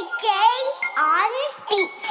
Today on Beats.